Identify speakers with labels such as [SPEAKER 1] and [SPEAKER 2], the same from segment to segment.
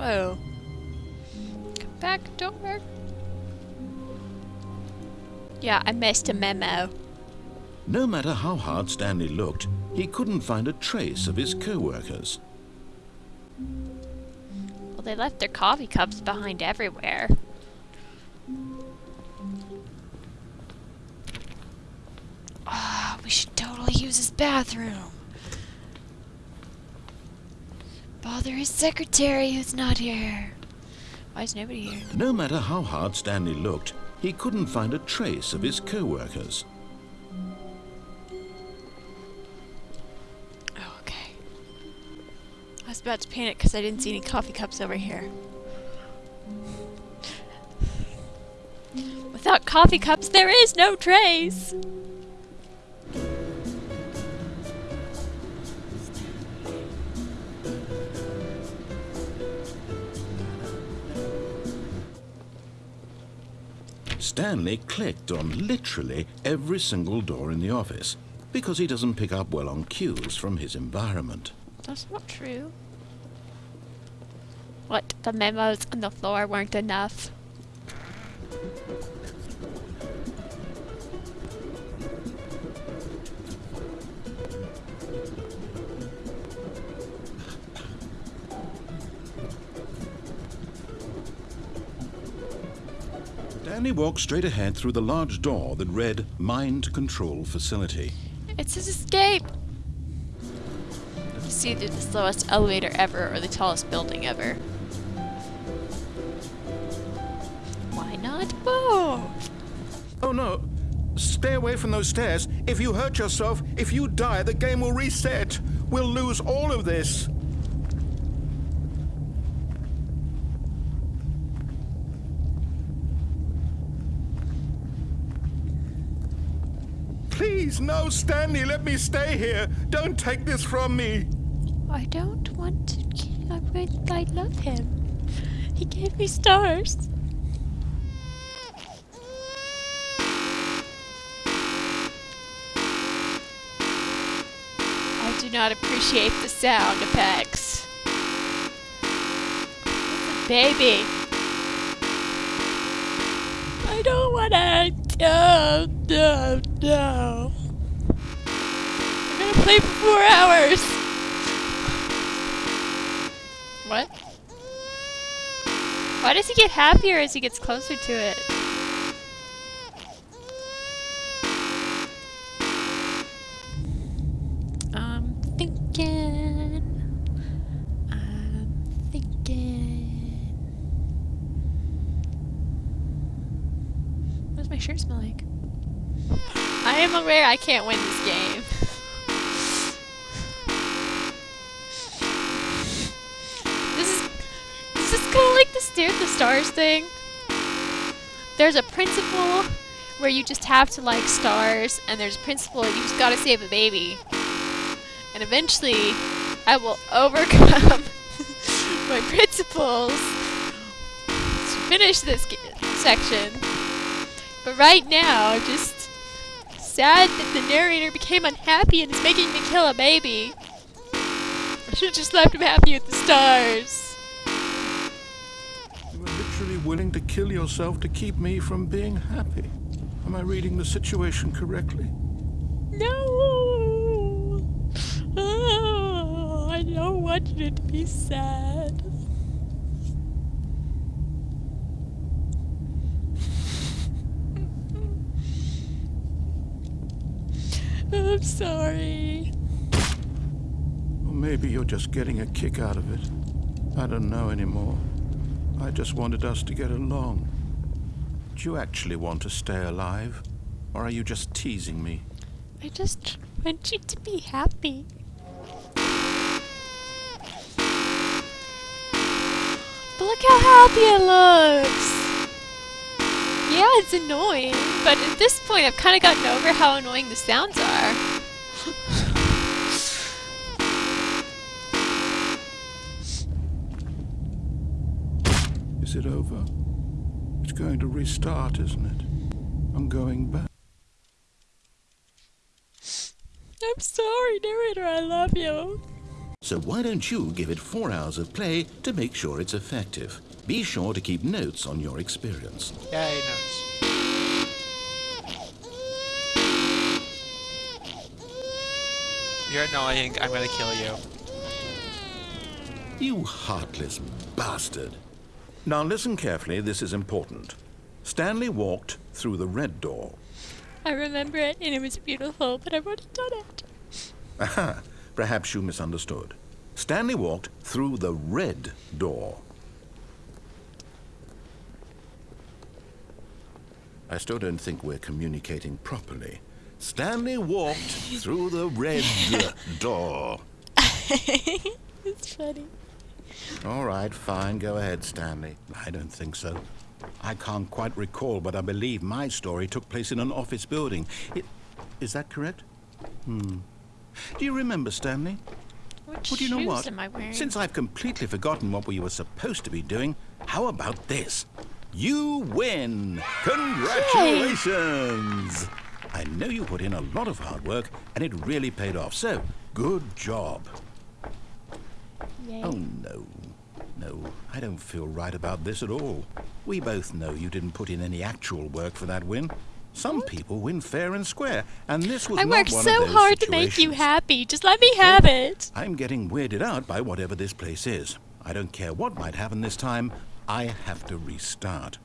[SPEAKER 1] Whoa. Come back, door. Yeah, I missed a memo.
[SPEAKER 2] No matter how hard Stanley looked, he couldn't find a trace of his co-workers.
[SPEAKER 1] Well, they left their coffee cups behind everywhere. Ah, we should totally use his bathroom. Bother his secretary who's not here. Why is nobody here?
[SPEAKER 2] No matter how hard Stanley looked, he couldn't find a trace of his co-workers.
[SPEAKER 1] Oh, okay. I was about to panic because I didn't see any coffee cups over here. Without coffee cups, there is no trace!
[SPEAKER 2] Stanley clicked on literally every single door in the office because he doesn't pick up well on cues from his environment.
[SPEAKER 1] That's not true. What? The memos on the floor weren't enough?
[SPEAKER 2] Stanley walked straight ahead through the large door that read Mind Control Facility.
[SPEAKER 1] It's his escape! It's either the slowest elevator ever or the tallest building ever. Why not both?
[SPEAKER 3] Oh no! Stay away from those stairs. If you hurt yourself, if you die, the game will reset. We'll lose all of this. Please, no, Stanley, let me stay here. Don't take this from me.
[SPEAKER 1] I don't want to. I, would- I love him. He gave me stars. I do not appreciate the sound effects. Baby. I don't want to. No, no, no. I'm gonna play for four hours. What? Why does he get happier as he gets closer to it? I'm thinking. I'm thinking. What does my shirt smell like? I am aware I can't win this game. This is this is kind of like the Steer the stars thing. There's a principle where you just have to like stars, and there's a principle you just gotta save a baby. And eventually, I will overcome my principles to finish this section. But right now, I'm just sad that the narrator became unhappy and is making me kill a baby. I should have just left him happy with the stars.
[SPEAKER 3] You were literally willing to kill yourself to keep me from being happy. Am I reading the situation correctly?
[SPEAKER 1] No! Oh, I don't want you to be sad. I'm sorry.
[SPEAKER 3] Or maybe you're just getting a kick out of it. I don't know anymore. I just wanted us to get along. Do you actually want to stay alive? Or are you just teasing me?
[SPEAKER 1] I just want you to be happy. But look how happy it looks! Yeah, it's annoying, but at this point I've kind of gotten over how annoying the sounds are.
[SPEAKER 3] Is it over? It's going to restart, isn't it? I'm going back.
[SPEAKER 1] I'm sorry, narrator, I love you.
[SPEAKER 2] So why don't you give it four hours of play to make sure it's effective? Be sure to keep notes on your experience.
[SPEAKER 4] Yay, notes. You're annoying. I'm gonna kill you.
[SPEAKER 2] You heartless bastard.
[SPEAKER 3] Now listen carefully, this is important. Stanley walked through the red door.
[SPEAKER 1] I remember it, and it was beautiful, but I've already done it.
[SPEAKER 3] Aha, perhaps you misunderstood. Stanley walked through the red door. I still don't think we're communicating properly. Stanley walked through the red door.
[SPEAKER 1] It's funny.
[SPEAKER 3] All right, fine. Go ahead, Stanley. I don't think so. I can't quite recall, but I believe my story took place in an office building. It, is that correct? Hmm. Do you remember, Stanley?
[SPEAKER 1] What
[SPEAKER 3] Well, do you know what?
[SPEAKER 1] am I wearing?
[SPEAKER 3] Since I've completely forgotten what we were supposed to be doing, how about this? You win! Congratulations! I know you put in a lot of hard work, and it really paid off. So, good job.
[SPEAKER 1] Yay.
[SPEAKER 3] Oh, no. No, I don't feel right about this at all. We both know you didn't put in any actual work for that win. Some people win fair and square, and this was
[SPEAKER 1] I
[SPEAKER 3] not
[SPEAKER 1] worked
[SPEAKER 3] one
[SPEAKER 1] so
[SPEAKER 3] of those
[SPEAKER 1] hard to make you happy. Just let me have it.
[SPEAKER 3] I'm getting weirded out by whatever this place is. I don't care what might happen this time. I have to restart.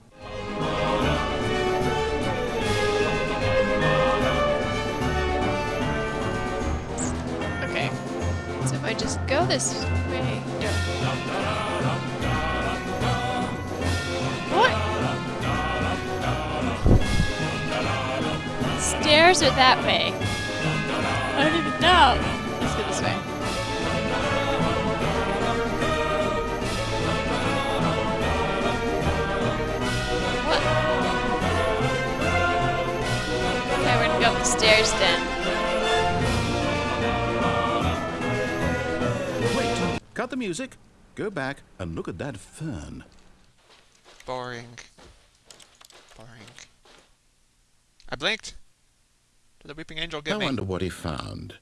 [SPEAKER 1] Just go this way. What? Stairs are that way. I don't even know.
[SPEAKER 3] Cut the music, go back, and look at that fern.
[SPEAKER 4] Boring. Boring. I blinked. Did the weeping angel
[SPEAKER 2] I
[SPEAKER 4] get me?
[SPEAKER 2] I wonder what he found.